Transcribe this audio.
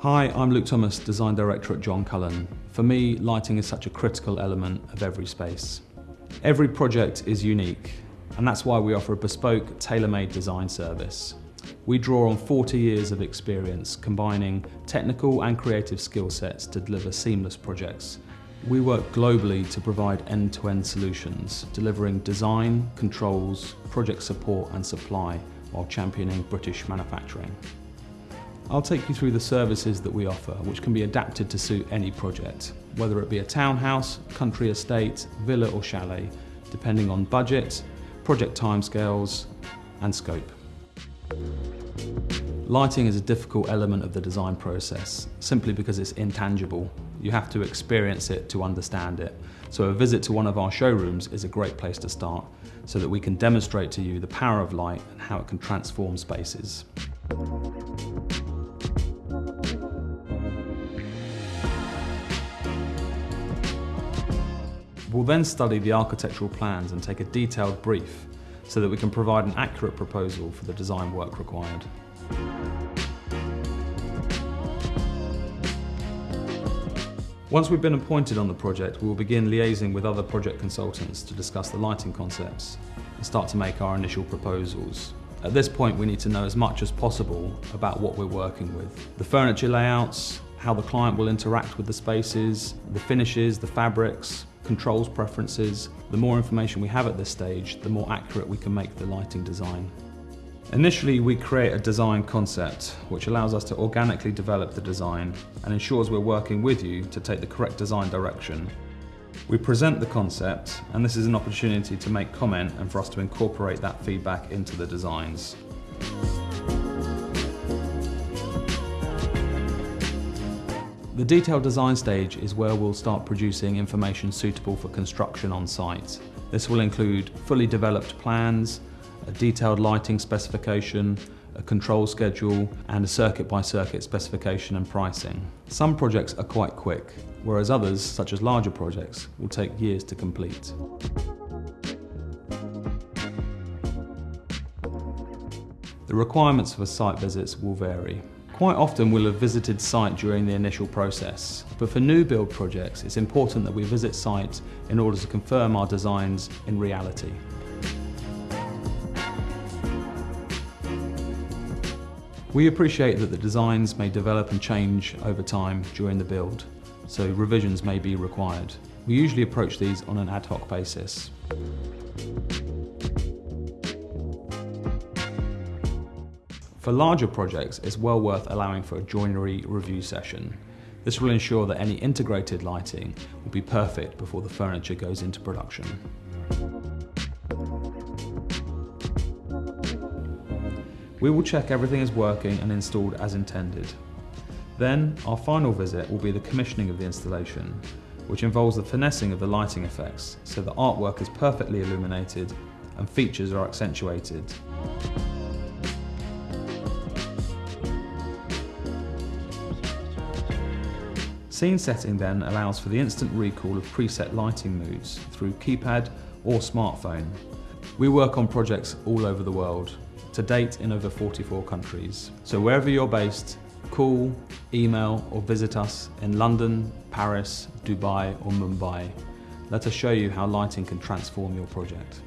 Hi, I'm Luke Thomas, Design Director at John Cullen. For me, lighting is such a critical element of every space. Every project is unique, and that's why we offer a bespoke, tailor-made design service. We draw on 40 years of experience, combining technical and creative skill sets to deliver seamless projects. We work globally to provide end-to-end -end solutions, delivering design, controls, project support and supply while championing British manufacturing. I'll take you through the services that we offer, which can be adapted to suit any project, whether it be a townhouse, country estate, villa or chalet, depending on budget, project timescales and scope. Lighting is a difficult element of the design process, simply because it's intangible. You have to experience it to understand it. So a visit to one of our showrooms is a great place to start, so that we can demonstrate to you the power of light and how it can transform spaces. We'll then study the architectural plans and take a detailed brief so that we can provide an accurate proposal for the design work required. Once we've been appointed on the project, we will begin liaising with other project consultants to discuss the lighting concepts and start to make our initial proposals. At this point, we need to know as much as possible about what we're working with. The furniture layouts, how the client will interact with the spaces, the finishes, the fabrics, controls preferences. The more information we have at this stage, the more accurate we can make the lighting design. Initially, we create a design concept, which allows us to organically develop the design and ensures we're working with you to take the correct design direction. We present the concept, and this is an opportunity to make comment and for us to incorporate that feedback into the designs. The detailed design stage is where we'll start producing information suitable for construction on site. This will include fully developed plans, a detailed lighting specification, a control schedule, and a circuit by circuit specification and pricing. Some projects are quite quick, whereas others, such as larger projects, will take years to complete. The requirements for site visits will vary. Quite often we'll have visited site during the initial process, but for new build projects it's important that we visit site in order to confirm our designs in reality. We appreciate that the designs may develop and change over time during the build, so revisions may be required. We usually approach these on an ad hoc basis. For larger projects, it's well worth allowing for a joinery review session. This will ensure that any integrated lighting will be perfect before the furniture goes into production. We will check everything is working and installed as intended. Then, our final visit will be the commissioning of the installation, which involves the finessing of the lighting effects so the artwork is perfectly illuminated and features are accentuated. Scene setting then allows for the instant recall of preset lighting moods through keypad or smartphone. We work on projects all over the world, to date in over 44 countries. So wherever you're based, call, email or visit us in London, Paris, Dubai or Mumbai. Let us show you how lighting can transform your project.